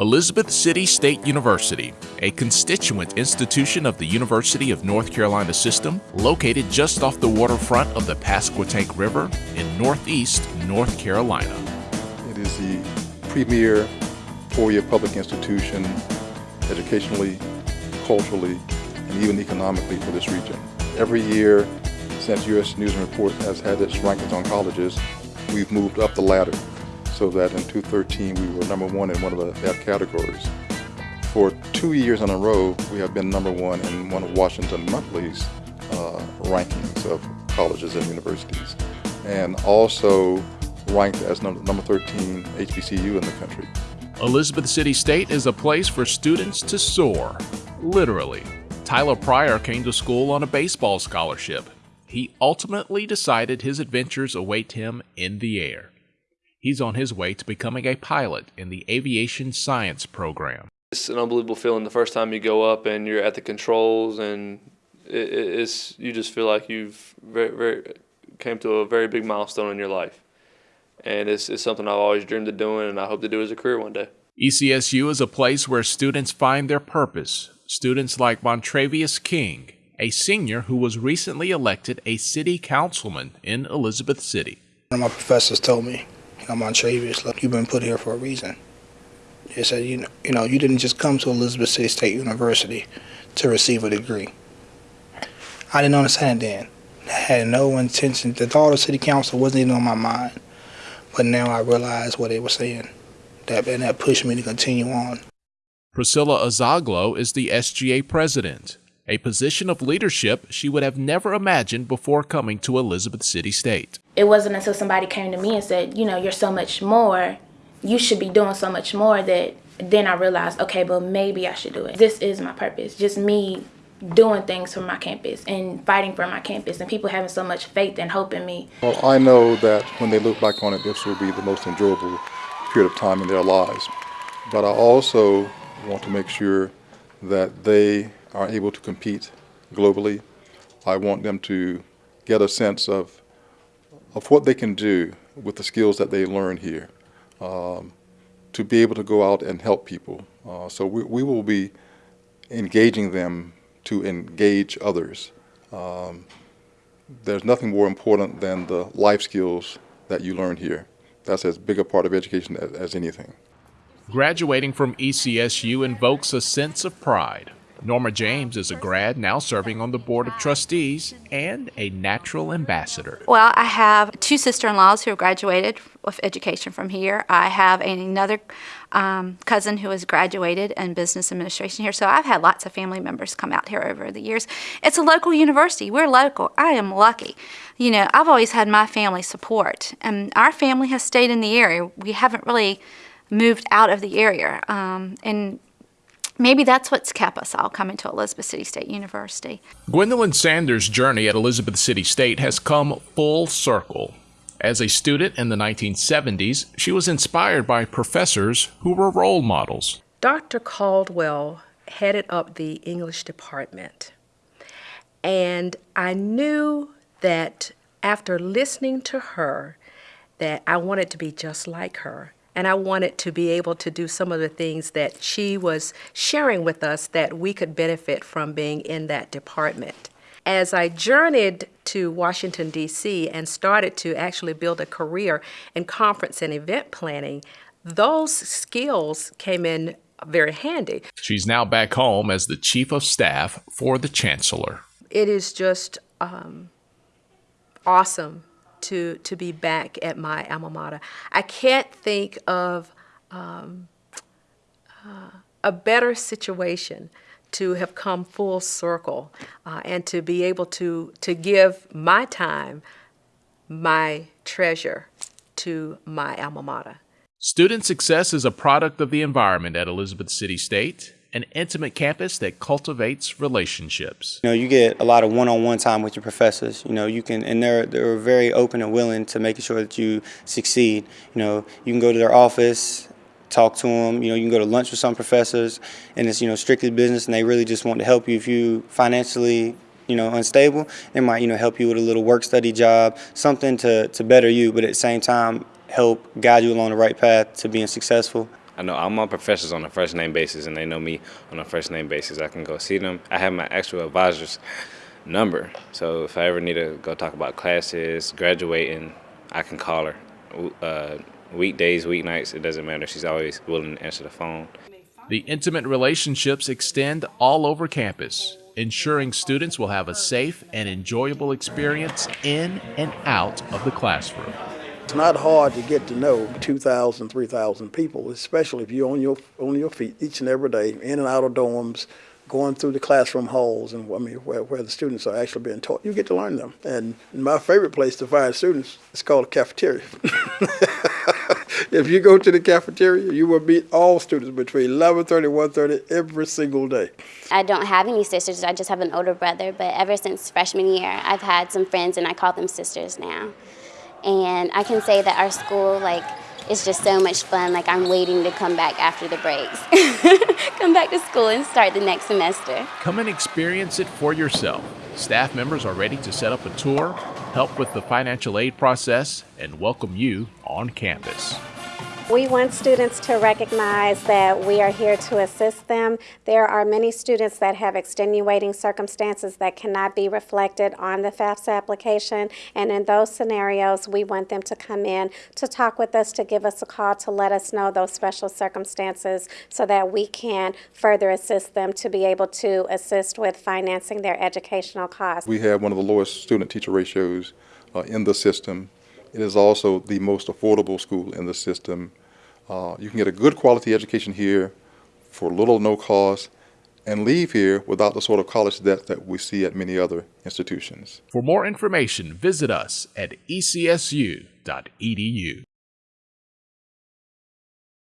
Elizabeth City State University, a constituent institution of the University of North Carolina system, located just off the waterfront of the Pasquotank River in northeast North Carolina. It is the premier four-year public institution educationally, culturally, and even economically for this region. Every year since U.S. News and Report has had its rankings on colleges, we've moved up the ladder so that in 2013 we were number one in one of the, that categories. For two years in a row, we have been number one in one of Washington Monthly's uh, rankings of colleges and universities, and also ranked as number, number 13 HBCU in the country. Elizabeth City State is a place for students to soar, literally. Tyler Pryor came to school on a baseball scholarship. He ultimately decided his adventures await him in the air. He's on his way to becoming a pilot in the aviation science program. It's an unbelievable feeling the first time you go up and you're at the controls and it's you just feel like you've very, very came to a very big milestone in your life. And it's, it's something I've always dreamed of doing and I hope to do as a career one day. ECSU is a place where students find their purpose. Students like Montravius King, a senior who was recently elected a city councilman in Elizabeth City. One of my professors told me I'm Montravius. Look, you've been put here for a reason. He said, you know, you know, you didn't just come to Elizabeth City State University to receive a degree. I didn't understand it then. I had no intention. The thought of city council wasn't even on my mind. But now I realize what they were saying. That, and that pushed me to continue on. Priscilla Azaglo is the SGA president, a position of leadership she would have never imagined before coming to Elizabeth City State it wasn't until somebody came to me and said, you know, you're so much more, you should be doing so much more that then I realized, okay, but maybe I should do it. This is my purpose, just me doing things for my campus and fighting for my campus and people having so much faith and hope in me. Well, I know that when they look back on it, this will be the most enjoyable period of time in their lives. But I also want to make sure that they are able to compete globally. I want them to get a sense of of what they can do with the skills that they learn here um, to be able to go out and help people. Uh, so we, we, will be engaging them to engage others. Um, there's nothing more important than the life skills that you learn here. That's as big a part of education as, as anything. Graduating from ECSU invokes a sense of pride Norma James is a grad now serving on the Board of Trustees and a natural ambassador. Well, I have two sister in laws who have graduated with education from here. I have another um, cousin who has graduated in business administration here. So I've had lots of family members come out here over the years. It's a local university. We're local. I am lucky. You know, I've always had my family support, and our family has stayed in the area. We haven't really moved out of the area. Um, and Maybe that's what's kept us all coming to Elizabeth City State University. Gwendolyn Sanders' journey at Elizabeth City State has come full circle. As a student in the 1970s, she was inspired by professors who were role models. Dr. Caldwell headed up the English department, and I knew that after listening to her that I wanted to be just like her and I wanted to be able to do some of the things that she was sharing with us that we could benefit from being in that department. As I journeyed to Washington, D.C., and started to actually build a career in conference and event planning, those skills came in very handy. She's now back home as the Chief of Staff for the Chancellor. It is just um, awesome to, to be back at my alma mater. I can't think of um, uh, a better situation to have come full circle uh, and to be able to, to give my time, my treasure to my alma mater. Student success is a product of the environment at Elizabeth City State an intimate campus that cultivates relationships. You know, you get a lot of one-on-one time with your professors. You know, you can, and they're they're very open and willing to making sure that you succeed. You know, you can go to their office, talk to them. You know, you can go to lunch with some professors, and it's you know strictly business, and they really just want to help you if you financially you know unstable. They might you know help you with a little work study job, something to to better you, but at the same time help guide you along the right path to being successful. I know all my professors on a first name basis, and they know me on a first name basis. I can go see them. I have my actual advisor's number, so if I ever need to go talk about classes, graduating, I can call her. Uh, weekdays, weeknights, it doesn't matter. She's always willing to answer the phone. The intimate relationships extend all over campus, ensuring students will have a safe and enjoyable experience in and out of the classroom. It's not hard to get to know 2,000, 3,000 people, especially if you're on your, on your feet each and every day, in and out of dorms, going through the classroom halls and I mean where, where the students are actually being taught. You get to learn them. And my favorite place to find students is called a cafeteria. if you go to the cafeteria, you will meet all students between 11:30 and 1:30 every single day. I don't have any sisters. I just have an older brother. But ever since freshman year, I've had some friends, and I call them sisters now. And I can say that our school, like, is just so much fun. Like I'm waiting to come back after the breaks, come back to school and start the next semester. Come and experience it for yourself. Staff members are ready to set up a tour, help with the financial aid process, and welcome you on campus. We want students to recognize that we are here to assist them. There are many students that have extenuating circumstances that cannot be reflected on the FAFSA application, and in those scenarios, we want them to come in to talk with us, to give us a call, to let us know those special circumstances so that we can further assist them to be able to assist with financing their educational costs. We have one of the lowest student-teacher ratios uh, in the system. It is also the most affordable school in the system. Uh, you can get a good quality education here for little or no cost and leave here without the sort of college debt that we see at many other institutions. For more information, visit us at ecsu.edu.